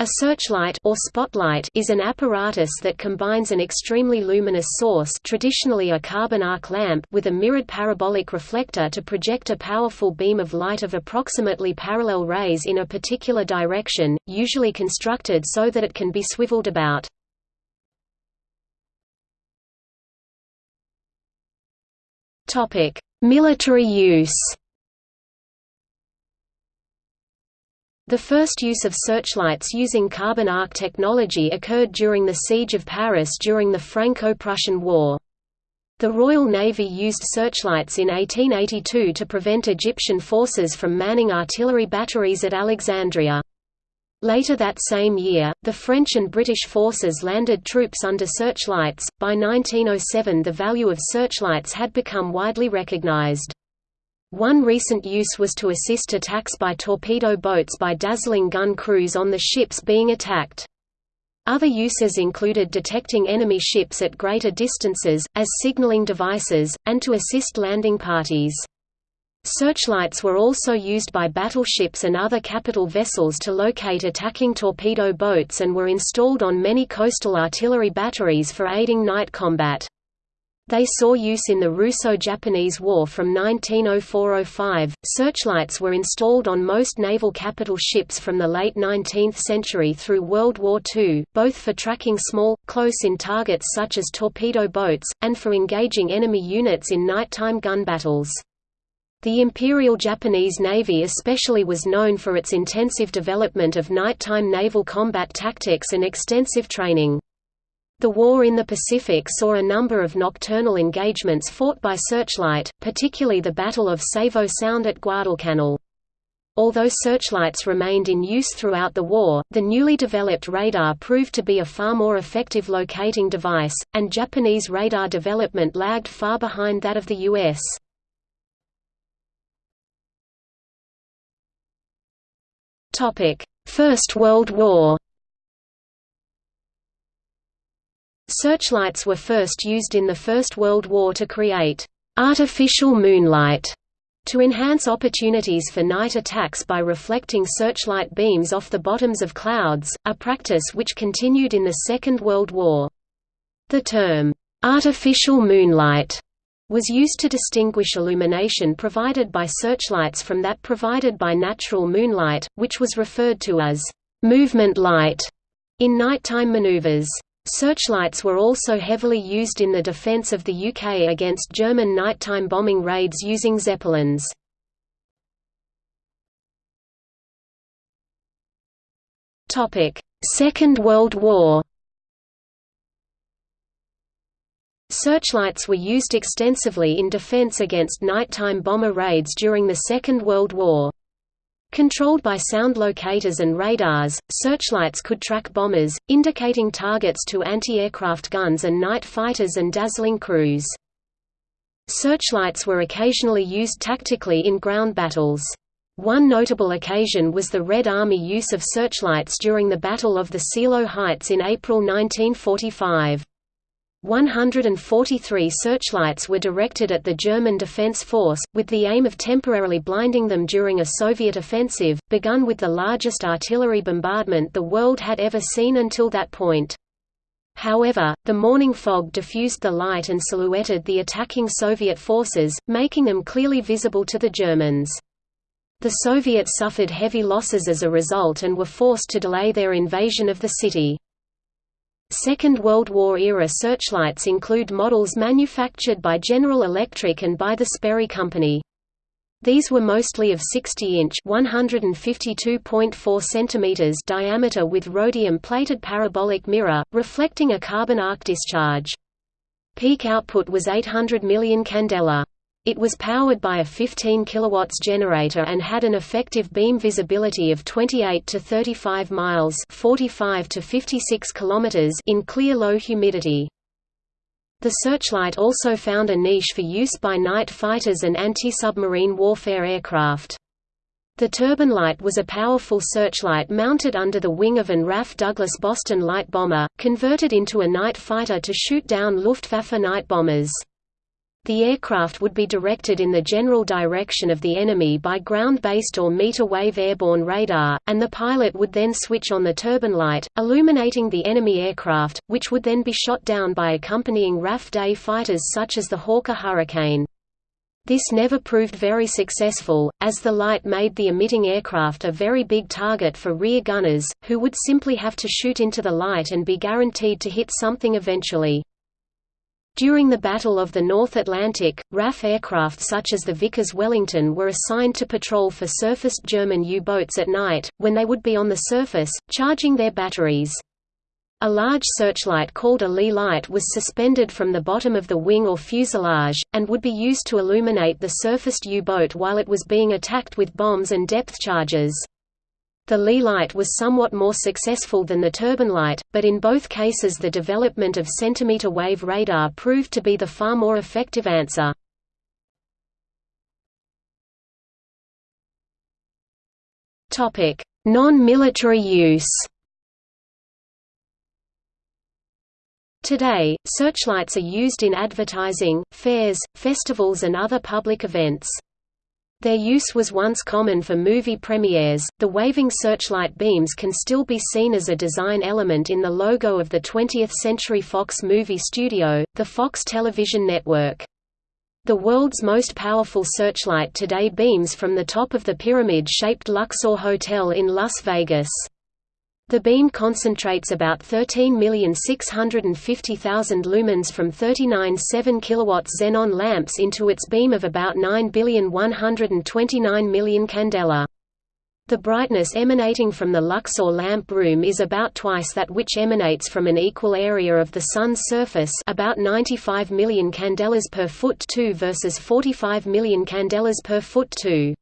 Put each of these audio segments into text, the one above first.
A searchlight or spotlight is an apparatus that combines an extremely luminous source traditionally a carbon arc lamp with a mirrored parabolic reflector to project a powerful beam of light of approximately parallel rays in a particular direction, usually constructed so that it can be swiveled about. Military use The first use of searchlights using carbon arc technology occurred during the Siege of Paris during the Franco-Prussian War. The Royal Navy used searchlights in 1882 to prevent Egyptian forces from manning artillery batteries at Alexandria. Later that same year, the French and British forces landed troops under searchlights. By 1907, the value of searchlights had become widely recognized. One recent use was to assist attacks by torpedo boats by dazzling gun crews on the ships being attacked. Other uses included detecting enemy ships at greater distances, as signaling devices, and to assist landing parties. Searchlights were also used by battleships and other capital vessels to locate attacking torpedo boats and were installed on many coastal artillery batteries for aiding night combat. They saw use in the Russo-Japanese War from 1904–05. Searchlights were installed on most naval capital ships from the late 19th century through World War II, both for tracking small, close-in targets such as torpedo boats, and for engaging enemy units in nighttime gun battles. The Imperial Japanese Navy especially was known for its intensive development of nighttime naval combat tactics and extensive training. The war in the Pacific saw a number of nocturnal engagements fought by searchlight, particularly the Battle of Savo Sound at Guadalcanal. Although searchlights remained in use throughout the war, the newly developed radar proved to be a far more effective locating device, and Japanese radar development lagged far behind that of the U.S. First World War Searchlights were first used in the First World War to create artificial moonlight to enhance opportunities for night attacks by reflecting searchlight beams off the bottoms of clouds, a practice which continued in the Second World War. The term, "'artificial moonlight' was used to distinguish illumination provided by searchlights from that provided by natural moonlight, which was referred to as "'movement light' in nighttime maneuvers. Searchlights were also heavily used in the defence of the UK against German nighttime bombing raids using Zeppelins. Second World War Searchlights were used extensively in defense against nighttime bomber raids during the Second World War. Controlled by sound locators and radars, searchlights could track bombers, indicating targets to anti-aircraft guns and night fighters and dazzling crews. Searchlights were occasionally used tactically in ground battles. One notable occasion was the Red Army use of searchlights during the Battle of the Seelow Heights in April 1945. 143 searchlights were directed at the German Defense Force, with the aim of temporarily blinding them during a Soviet offensive, begun with the largest artillery bombardment the world had ever seen until that point. However, the morning fog diffused the light and silhouetted the attacking Soviet forces, making them clearly visible to the Germans. The Soviets suffered heavy losses as a result and were forced to delay their invasion of the city. Second World War-era searchlights include models manufactured by General Electric and by the Sperry Company. These were mostly of 60-inch (152.4 diameter with rhodium-plated parabolic mirror, reflecting a carbon arc discharge. Peak output was 800 million candela. It was powered by a 15 kW generator and had an effective beam visibility of 28 to 35 miles 45 to 56 km in clear low humidity. The searchlight also found a niche for use by night fighters and anti-submarine warfare aircraft. The Turbinlite was a powerful searchlight mounted under the wing of an RAF Douglas Boston light bomber, converted into a night fighter to shoot down Luftwaffe night bombers. The aircraft would be directed in the general direction of the enemy by ground-based or meter-wave airborne radar, and the pilot would then switch on the Turbinlite, illuminating the enemy aircraft, which would then be shot down by accompanying RAF day fighters such as the Hawker Hurricane. This never proved very successful, as the light made the emitting aircraft a very big target for rear gunners, who would simply have to shoot into the light and be guaranteed to hit something eventually. During the Battle of the North Atlantic, RAF aircraft such as the Vickers Wellington were assigned to patrol for surfaced German U-boats at night, when they would be on the surface, charging their batteries. A large searchlight called a Leigh light was suspended from the bottom of the wing or fuselage, and would be used to illuminate the surfaced U-boat while it was being attacked with bombs and depth charges. The Leigh light was somewhat more successful than the Turbinlite, but in both cases the development of centimeter wave radar proved to be the far more effective answer. Non-military use Today, searchlights are used in advertising, fairs, festivals and other public events. Their use was once common for movie premieres. The waving searchlight beams can still be seen as a design element in the logo of the 20th Century Fox movie studio, the Fox television network. The world's most powerful searchlight today beams from the top of the pyramid-shaped Luxor Hotel in Las Vegas. The beam concentrates about 13,650,000 lumens from 39 7 kW xenon lamps into its beam of about 9,129 million candela. The brightness emanating from the Luxor lamp room is about twice that which emanates from an equal area of the Sun's surface about 95 million candelas per foot 2 versus 45 million candelas per foot 2.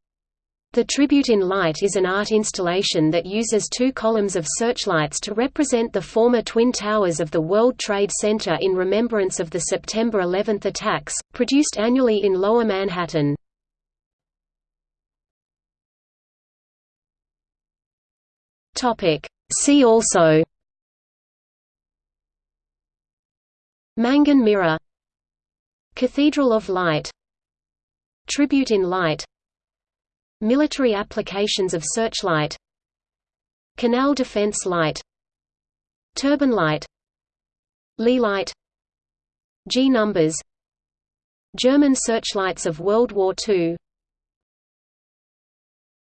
The Tribute in Light is an art installation that uses two columns of searchlights to represent the former Twin Towers of the World Trade Center in remembrance of the September 11 attacks, produced annually in Lower Manhattan. See also. Mangin mirror. Cathedral of Light. Tribute in Light Military applications of searchlight Canal defense light Turbine light Leigh light G numbers German searchlights of World War II